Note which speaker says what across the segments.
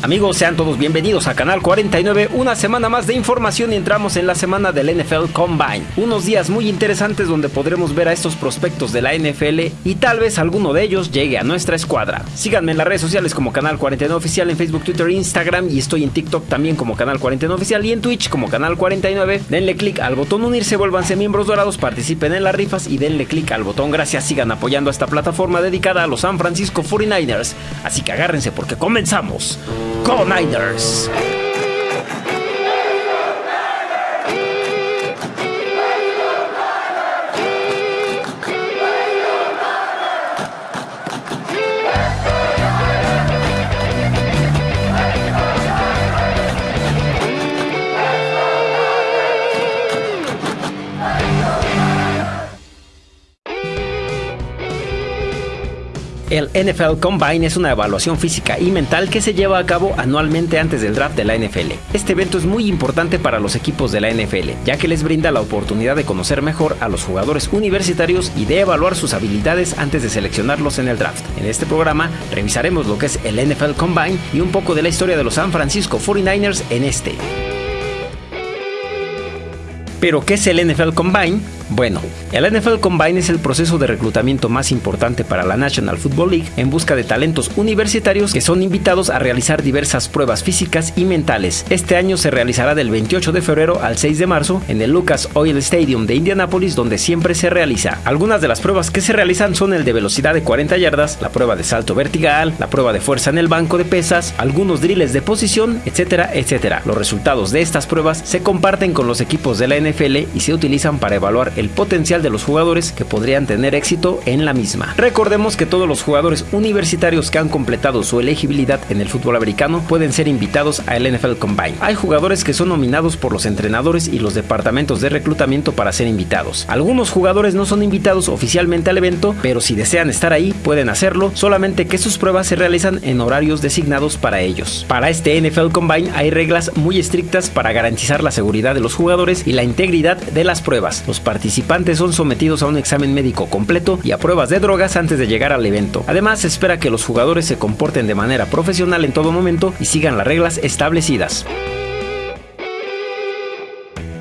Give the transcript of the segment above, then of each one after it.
Speaker 1: Amigos, sean todos bienvenidos a Canal 49, una semana más de información y entramos en la semana del NFL Combine. Unos días muy interesantes donde podremos ver a estos prospectos de la NFL y tal vez alguno de ellos llegue a nuestra escuadra. Síganme en las redes sociales como Canal 49 Oficial en Facebook, Twitter, Instagram y estoy en TikTok también como Canal 49 Oficial y en Twitch como Canal 49. Denle click al botón unirse, vuélvanse miembros dorados, participen en las rifas y denle click al botón gracias. Sigan apoyando a esta plataforma dedicada a los San Francisco 49ers. Así que agárrense porque comenzamos. Go Niners! El NFL Combine es una evaluación física y mental que se lleva a cabo anualmente antes del draft de la NFL. Este evento es muy importante para los equipos de la NFL, ya que les brinda la oportunidad de conocer mejor a los jugadores universitarios y de evaluar sus habilidades antes de seleccionarlos en el draft. En este programa revisaremos lo que es el NFL Combine y un poco de la historia de los San Francisco 49ers en este. Pero, ¿qué es el NFL Combine? Bueno, el NFL Combine es el proceso de reclutamiento más importante para la National Football League en busca de talentos universitarios que son invitados a realizar diversas pruebas físicas y mentales. Este año se realizará del 28 de febrero al 6 de marzo en el Lucas Oil Stadium de Indianapolis donde siempre se realiza. Algunas de las pruebas que se realizan son el de velocidad de 40 yardas, la prueba de salto vertical, la prueba de fuerza en el banco de pesas, algunos drills de posición, etcétera, etcétera. Los resultados de estas pruebas se comparten con los equipos de la NFL y se utilizan para evaluar el potencial de los jugadores que podrían tener éxito en la misma. Recordemos que todos los jugadores universitarios que han completado su elegibilidad en el fútbol americano pueden ser invitados al NFL Combine. Hay jugadores que son nominados por los entrenadores y los departamentos de reclutamiento para ser invitados. Algunos jugadores no son invitados oficialmente al evento, pero si desean estar ahí pueden hacerlo, solamente que sus pruebas se realizan en horarios designados para ellos. Para este NFL Combine hay reglas muy estrictas para garantizar la seguridad de los jugadores y la integridad de las pruebas. Los participantes son sometidos a un examen médico completo y a pruebas de drogas antes de llegar al evento. Además, se espera que los jugadores se comporten de manera profesional en todo momento y sigan las reglas establecidas.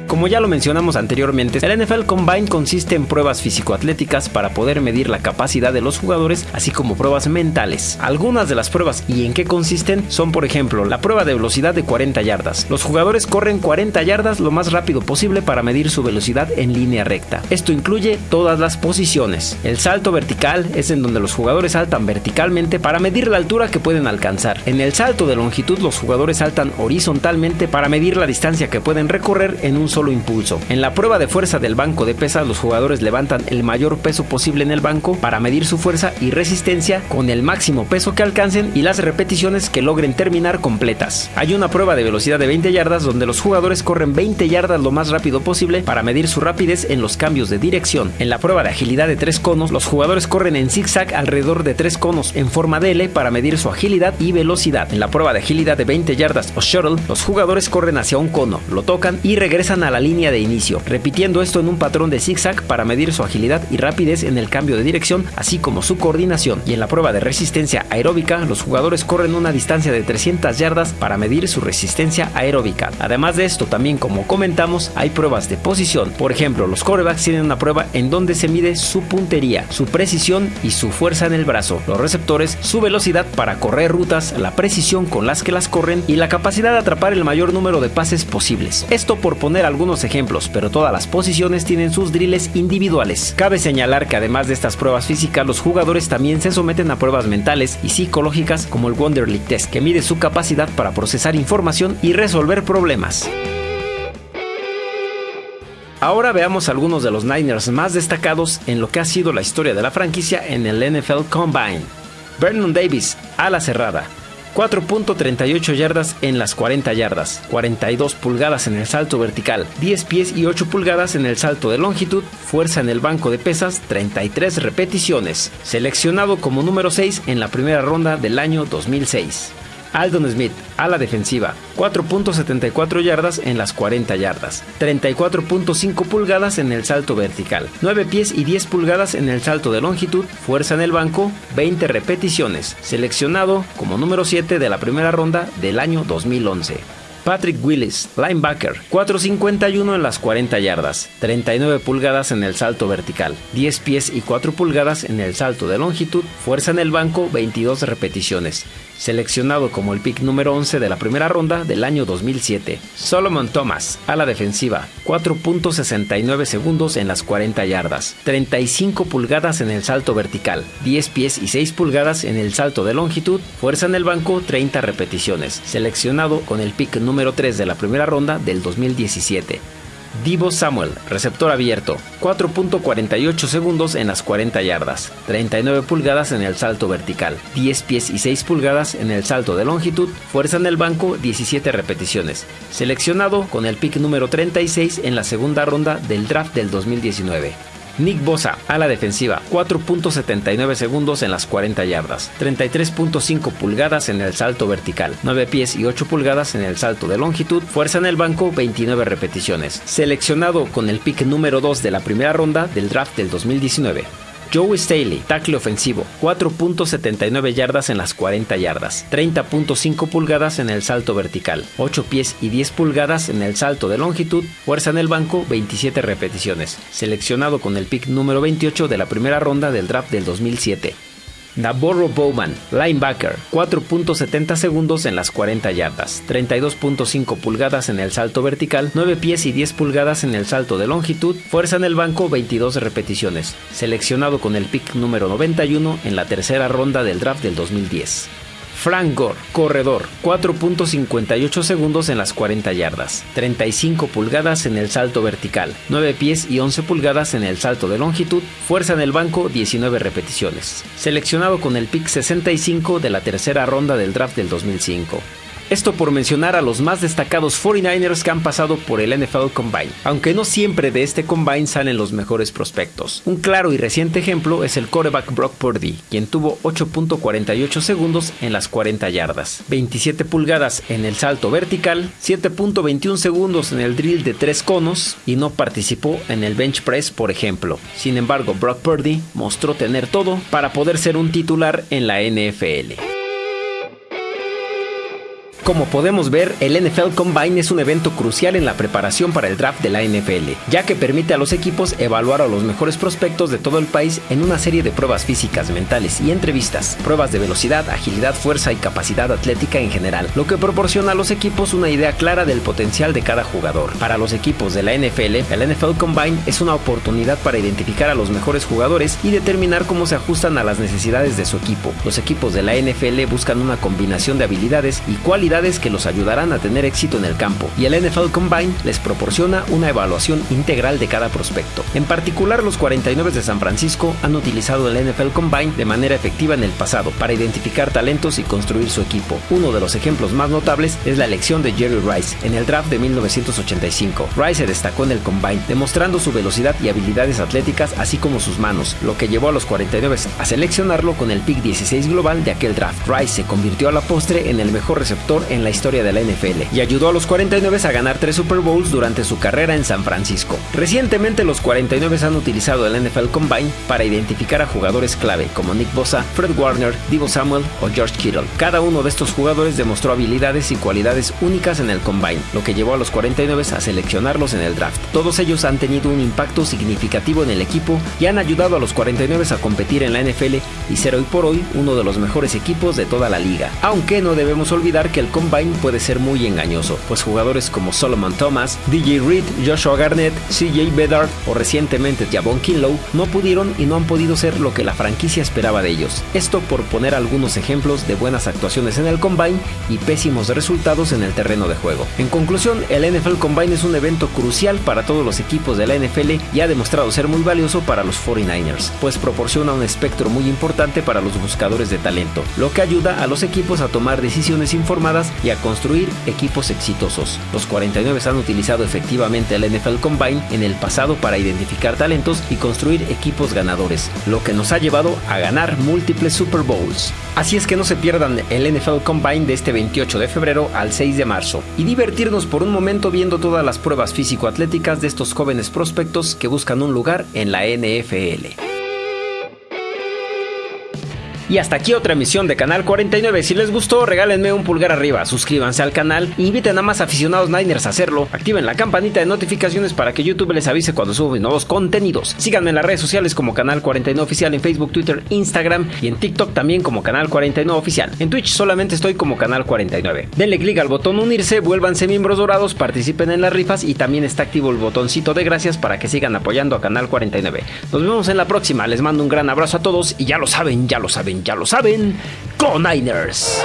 Speaker 1: Como ya lo mencionamos anteriormente, el NFL Combine consiste en pruebas físico-atléticas para poder medir la capacidad de los jugadores, así como pruebas mentales. Algunas de las pruebas y en qué consisten son, por ejemplo, la prueba de velocidad de 40 yardas. Los jugadores corren 40 yardas lo más rápido posible para medir su velocidad en línea recta. Esto incluye todas las posiciones. El salto vertical es en donde los jugadores saltan verticalmente para medir la altura que pueden alcanzar. En el salto de longitud los jugadores saltan horizontalmente para medir la distancia que pueden recorrer en un solo impulso. En la prueba de fuerza del banco de pesas, los jugadores levantan el mayor peso posible en el banco para medir su fuerza y resistencia con el máximo peso que alcancen y las repeticiones que logren terminar completas. Hay una prueba de velocidad de 20 yardas donde los jugadores corren 20 yardas lo más rápido posible para medir su rapidez en los cambios de dirección. En la prueba de agilidad de 3 conos, los jugadores corren en zigzag alrededor de 3 conos en forma de L para medir su agilidad y velocidad. En la prueba de agilidad de 20 yardas o shuttle, los jugadores corren hacia un cono, lo tocan y regresan a la línea de inicio, repitiendo esto en un patrón de zigzag para medir su agilidad y rapidez en el cambio de dirección, así como su coordinación. Y en la prueba de resistencia aeróbica, los jugadores corren una distancia de 300 yardas para medir su resistencia aeróbica. Además de esto, también como comentamos, hay pruebas de posición. Por ejemplo, los corebacks tienen una prueba en donde se mide su puntería, su precisión y su fuerza en el brazo. Los receptores, su velocidad para correr rutas, la precisión con las que las corren y la capacidad de atrapar el mayor número de pases posibles. Esto por poner algunos ejemplos, pero todas las posiciones tienen sus drills individuales. Cabe señalar que además de estas pruebas físicas, los jugadores también se someten a pruebas mentales y psicológicas como el Wonderlic Test, que mide su capacidad para procesar información y resolver problemas. Ahora veamos algunos de los Niners más destacados en lo que ha sido la historia de la franquicia en el NFL Combine. Vernon Davis, ala cerrada, 4.38 yardas en las 40 yardas, 42 pulgadas en el salto vertical, 10 pies y 8 pulgadas en el salto de longitud, fuerza en el banco de pesas, 33 repeticiones. Seleccionado como número 6 en la primera ronda del año 2006. Aldon Smith, a la defensiva, 4.74 yardas en las 40 yardas, 34.5 pulgadas en el salto vertical, 9 pies y 10 pulgadas en el salto de longitud, fuerza en el banco, 20 repeticiones, seleccionado como número 7 de la primera ronda del año 2011. Patrick Willis, linebacker, 4.51 en las 40 yardas, 39 pulgadas en el salto vertical, 10 pies y 4 pulgadas en el salto de longitud, fuerza en el banco, 22 repeticiones seleccionado como el pick número 11 de la primera ronda del año 2007. Solomon Thomas, a la defensiva, 4.69 segundos en las 40 yardas, 35 pulgadas en el salto vertical, 10 pies y 6 pulgadas en el salto de longitud, fuerza en el banco, 30 repeticiones, seleccionado con el pick número 3 de la primera ronda del 2017. Divo Samuel, receptor abierto, 4.48 segundos en las 40 yardas, 39 pulgadas en el salto vertical, 10 pies y 6 pulgadas en el salto de longitud, fuerza en el banco, 17 repeticiones. Seleccionado con el pick número 36 en la segunda ronda del draft del 2019. Nick Bosa, a la defensiva, 4.79 segundos en las 40 yardas, 33.5 pulgadas en el salto vertical, 9 pies y 8 pulgadas en el salto de longitud, fuerza en el banco, 29 repeticiones. Seleccionado con el pick número 2 de la primera ronda del draft del 2019. Joe Staley, tackle ofensivo, 4.79 yardas en las 40 yardas, 30.5 pulgadas en el salto vertical, 8 pies y 10 pulgadas en el salto de longitud, fuerza en el banco, 27 repeticiones, seleccionado con el pick número 28 de la primera ronda del draft del 2007. Navarro Bowman, linebacker, 4.70 segundos en las 40 yardas, 32.5 pulgadas en el salto vertical, 9 pies y 10 pulgadas en el salto de longitud, fuerza en el banco 22 repeticiones, seleccionado con el pick número 91 en la tercera ronda del draft del 2010. Frank Gore, corredor, 4.58 segundos en las 40 yardas, 35 pulgadas en el salto vertical, 9 pies y 11 pulgadas en el salto de longitud, fuerza en el banco 19 repeticiones. Seleccionado con el pick 65 de la tercera ronda del draft del 2005. Esto por mencionar a los más destacados 49ers que han pasado por el NFL Combine, aunque no siempre de este Combine salen los mejores prospectos. Un claro y reciente ejemplo es el quarterback Brock Purdy, quien tuvo 8.48 segundos en las 40 yardas, 27 pulgadas en el salto vertical, 7.21 segundos en el drill de 3 conos y no participó en el bench press, por ejemplo. Sin embargo, Brock Purdy mostró tener todo para poder ser un titular en la NFL. Como podemos ver, el NFL Combine es un evento crucial en la preparación para el draft de la NFL, ya que permite a los equipos evaluar a los mejores prospectos de todo el país en una serie de pruebas físicas, mentales y entrevistas, pruebas de velocidad, agilidad, fuerza y capacidad atlética en general, lo que proporciona a los equipos una idea clara del potencial de cada jugador. Para los equipos de la NFL, el NFL Combine es una oportunidad para identificar a los mejores jugadores y determinar cómo se ajustan a las necesidades de su equipo. Los equipos de la NFL buscan una combinación de habilidades y cualidades que los ayudarán a tener éxito en el campo, y el NFL Combine les proporciona una evaluación integral de cada prospecto. En particular, los 49 de San Francisco han utilizado el NFL Combine de manera efectiva en el pasado para identificar talentos y construir su equipo. Uno de los ejemplos más notables es la elección de Jerry Rice en el draft de 1985. Rice se destacó en el Combine, demostrando su velocidad y habilidades atléticas, así como sus manos, lo que llevó a los 49 a seleccionarlo con el pick 16 global de aquel draft. Rice se convirtió a la postre en el mejor receptor en la historia de la NFL y ayudó a los 49 a ganar tres Super Bowls durante su carrera en San Francisco. Recientemente los 49 han utilizado el NFL Combine para identificar a jugadores clave como Nick Bosa, Fred Warner, Divo Samuel o George Kittle. Cada uno de estos jugadores demostró habilidades y cualidades únicas en el Combine, lo que llevó a los 49 a seleccionarlos en el draft. Todos ellos han tenido un impacto significativo en el equipo y han ayudado a los 49 a competir en la NFL y ser hoy por hoy uno de los mejores equipos de toda la liga. Aunque no debemos olvidar que el Combine puede ser muy engañoso, pues jugadores como Solomon Thomas, DJ Reed, Joshua Garnett, CJ Bedard o recientemente Javon Kinlow no pudieron y no han podido ser lo que la franquicia esperaba de ellos. Esto por poner algunos ejemplos de buenas actuaciones en el Combine y pésimos resultados en el terreno de juego. En conclusión, el NFL Combine es un evento crucial para todos los equipos de la NFL y ha demostrado ser muy valioso para los 49ers, pues proporciona un espectro muy importante para los buscadores de talento, lo que ayuda a los equipos a tomar decisiones informadas y a construir equipos exitosos. Los 49 han utilizado efectivamente el NFL Combine en el pasado para identificar talentos y construir equipos ganadores, lo que nos ha llevado a ganar múltiples Super Bowls. Así es que no se pierdan el NFL Combine de este 28 de febrero al 6 de marzo y divertirnos por un momento viendo todas las pruebas físico-atléticas de estos jóvenes prospectos que buscan un lugar en la NFL. Y hasta aquí otra emisión de Canal 49. Si les gustó, regálenme un pulgar arriba, suscríbanse al canal inviten a más aficionados Niners a hacerlo. Activen la campanita de notificaciones para que YouTube les avise cuando subo nuevos contenidos. Síganme en las redes sociales como Canal 49 Oficial en Facebook, Twitter, Instagram y en TikTok también como Canal 49 Oficial. En Twitch solamente estoy como Canal 49. Denle clic al botón unirse, vuélvanse miembros dorados, participen en las rifas y también está activo el botoncito de gracias para que sigan apoyando a Canal 49. Nos vemos en la próxima. Les mando un gran abrazo a todos y ya lo saben, ya lo saben ya lo saben, Go Niners.